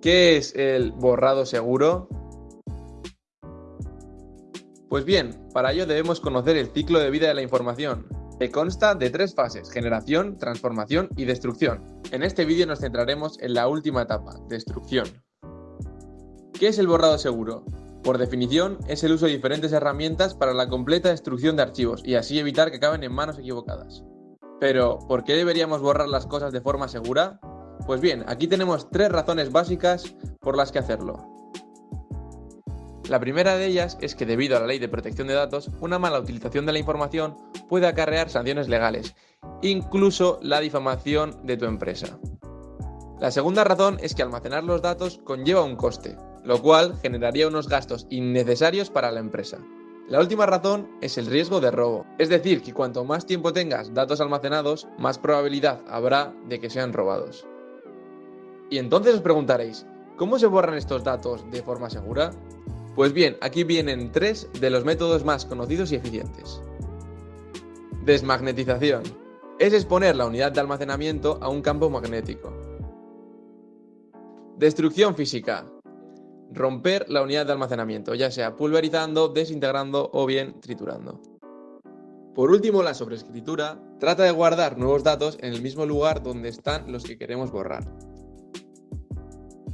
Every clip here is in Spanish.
¿Qué es el borrado seguro? Pues bien, para ello debemos conocer el ciclo de vida de la información, que consta de tres fases, generación, transformación y destrucción. En este vídeo nos centraremos en la última etapa, destrucción. ¿Qué es el borrado seguro? Por definición, es el uso de diferentes herramientas para la completa destrucción de archivos y así evitar que acaben en manos equivocadas. Pero, ¿por qué deberíamos borrar las cosas de forma segura? Pues bien, aquí tenemos tres razones básicas por las que hacerlo. La primera de ellas es que debido a la ley de protección de datos, una mala utilización de la información puede acarrear sanciones legales, incluso la difamación de tu empresa. La segunda razón es que almacenar los datos conlleva un coste, lo cual generaría unos gastos innecesarios para la empresa. La última razón es el riesgo de robo, es decir, que cuanto más tiempo tengas datos almacenados, más probabilidad habrá de que sean robados. Y entonces os preguntaréis, ¿cómo se borran estos datos de forma segura? Pues bien, aquí vienen tres de los métodos más conocidos y eficientes. Desmagnetización. Es exponer la unidad de almacenamiento a un campo magnético. Destrucción física. Romper la unidad de almacenamiento, ya sea pulverizando, desintegrando o bien triturando. Por último, la sobreescritura trata de guardar nuevos datos en el mismo lugar donde están los que queremos borrar.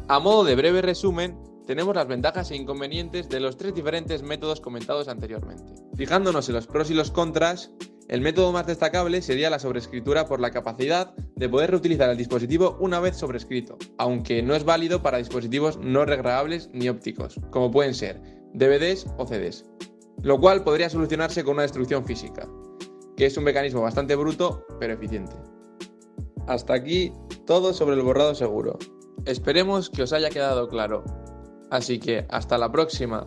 A modo de breve resumen, tenemos las ventajas e inconvenientes de los tres diferentes métodos comentados anteriormente. Fijándonos en los pros y los contras, el método más destacable sería la sobrescritura por la capacidad de poder reutilizar el dispositivo una vez sobrescrito, aunque no es válido para dispositivos no regrabables ni ópticos, como pueden ser DVDs o CDs, lo cual podría solucionarse con una destrucción física, que es un mecanismo bastante bruto pero eficiente. Hasta aquí todo sobre el borrado seguro. Esperemos que os haya quedado claro. Así que hasta la próxima.